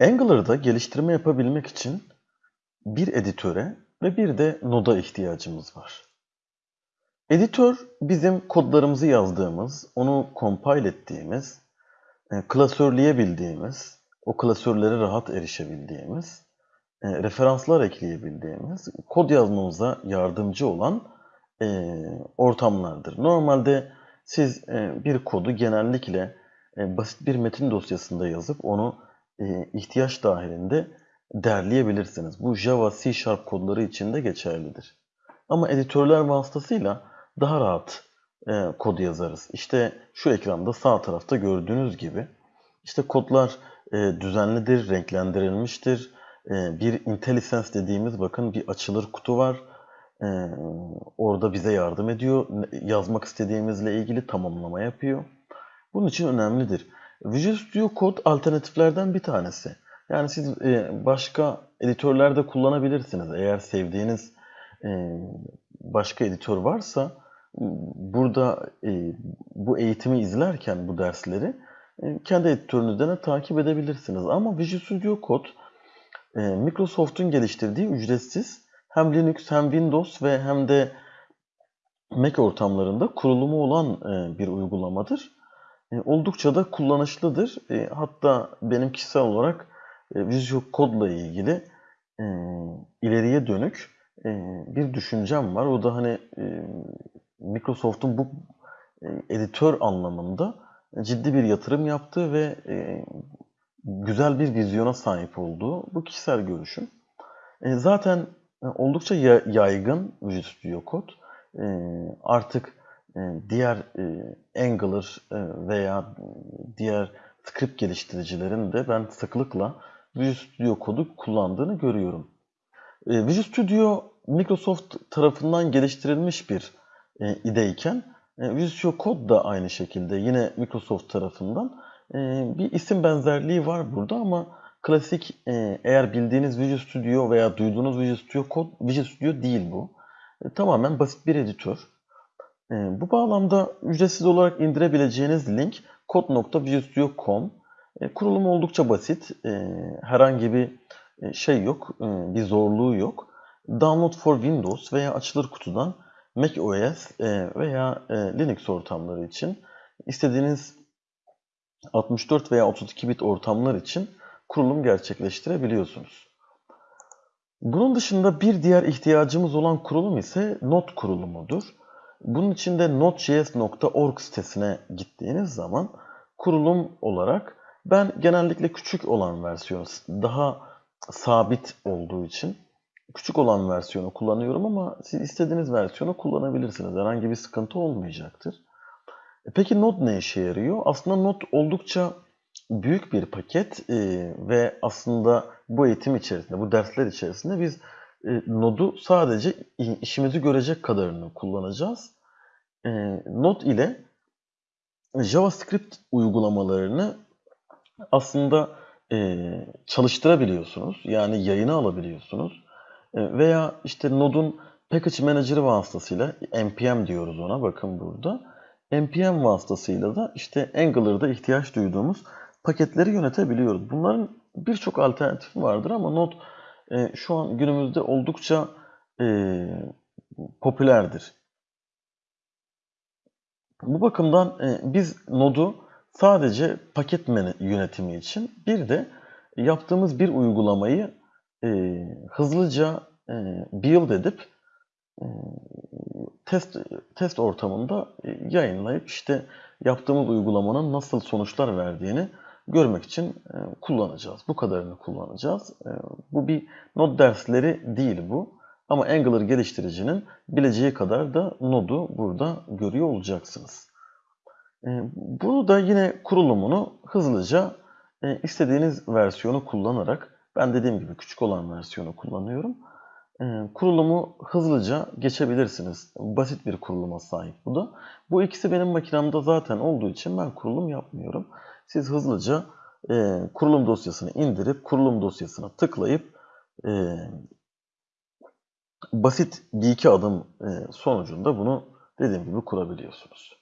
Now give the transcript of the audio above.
Angular'da geliştirme yapabilmek için bir editöre ve bir de Node'a ihtiyacımız var. Editör bizim kodlarımızı yazdığımız, onu compile ettiğimiz, e, klasörleyebildiğimiz, o klasörlere rahat erişebildiğimiz, e, referanslar ekleyebildiğimiz, kod yazmamıza yardımcı olan e, ortamlardır. Normalde siz bir kodu genellikle basit bir metin dosyasında yazıp onu ihtiyaç dahilinde derleyebilirsiniz. Bu Java, C Sharp kodları için de geçerlidir. Ama editörler vasıtasıyla daha rahat e, kod yazarız. İşte şu ekranda sağ tarafta gördüğünüz gibi işte kodlar e, düzenlidir, renklendirilmiştir. E, bir IntelliSense dediğimiz bakın bir açılır kutu var. E, orada bize yardım ediyor. Yazmak istediğimizle ilgili tamamlama yapıyor. Bunun için önemlidir. Visual Studio Code alternatiflerden bir tanesi. Yani siz e, başka editörlerde kullanabilirsiniz. Eğer sevdiğiniz e, başka editör varsa burada e, bu eğitimi izlerken bu dersleri e, kendi editörünüzden de takip edebilirsiniz. Ama Visual Studio Code Microsoft'un geliştirdiği ücretsiz hem Linux hem Windows ve hem de Mac ortamlarında kurulumu olan bir uygulamadır. E, oldukça da kullanışlıdır. E, hatta benim kişisel olarak e, Visual Code ile ilgili ileriye dönük bir düşüncem var. O da hani Microsoft'un bu editör anlamında ciddi bir yatırım yaptığı ve güzel bir vizyona sahip olduğu bu kişisel görüşüm. Zaten oldukça yaygın Visual Studio Code. Artık diğer Angular veya diğer script geliştiricilerin de ben sıklıkla Visual Studio Code'u kullandığını görüyorum. Visual Studio Microsoft tarafından geliştirilmiş bir e, ideyken e, Visual Code da aynı şekilde yine Microsoft tarafından e, bir isim benzerliği var burada ama klasik e, eğer bildiğiniz Visual Studio veya duyduğunuz Visual Studio Code Visual Studio değil bu. E, tamamen basit bir editör. E, bu bağlamda ücretsiz olarak indirebileceğiniz link code.visualstudio.com e, Kurulumu oldukça basit. E, herhangi bir e, şey yok, e, bir zorluğu yok. Download for Windows veya açılır kutudan Mac OS e, veya Linux ortamları için istediğiniz 64 veya 32 bit ortamlar için kurulum gerçekleştirebiliyorsunuz. Bunun dışında bir diğer ihtiyacımız olan kurulum ise not kurulumudur. Bunun için de node.js.org sitesine gittiğiniz zaman kurulum olarak ben genellikle küçük olan versiyon daha sabit olduğu için küçük olan versiyonu kullanıyorum ama siz istediğiniz versiyonu kullanabilirsiniz. Herhangi bir sıkıntı olmayacaktır. E peki Node ne işe yarıyor? Aslında Node oldukça büyük bir paket ve aslında bu eğitim içerisinde, bu dersler içerisinde biz e, Node'u sadece işimizi görecek kadarını kullanacağız. E, Node ile JavaScript uygulamalarını aslında e, çalıştırabiliyorsunuz. Yani yayına alabiliyorsunuz. E, veya işte Node'un Package Manager'ı vasıtasıyla npm diyoruz ona bakın burada. npm vasıtasıyla da işte Angular'da ihtiyaç duyduğumuz paketleri yönetebiliyoruz. Bunların birçok alternatifi vardır ama Node e, şu an günümüzde oldukça e, popülerdir. Bu bakımdan e, biz Node'u sadece paket yönetimi için bir de yaptığımız bir uygulamayı e, hızlıca e, build edip e, test test ortamında e, yayınlayıp işte yaptığımız uygulamanın nasıl sonuçlar verdiğini görmek için e, kullanacağız. Bu kadarını kullanacağız. E, bu bir Node dersleri değil bu. Ama Angular geliştiricinin bileceği kadar da Node'u burada görüyor olacaksınız. E, bunu da yine kurulumunu hızlıca istediğiniz versiyonu kullanarak ben dediğim gibi küçük olan versiyonu kullanıyorum. Kurulumu hızlıca geçebilirsiniz. Basit bir kuruluma sahip bu da. Bu ikisi benim makinemde zaten olduğu için ben kurulum yapmıyorum. Siz hızlıca e, kurulum dosyasını indirip kurulum dosyasına tıklayıp e, basit bir iki adım e, sonucunda bunu dediğim gibi kurabiliyorsunuz.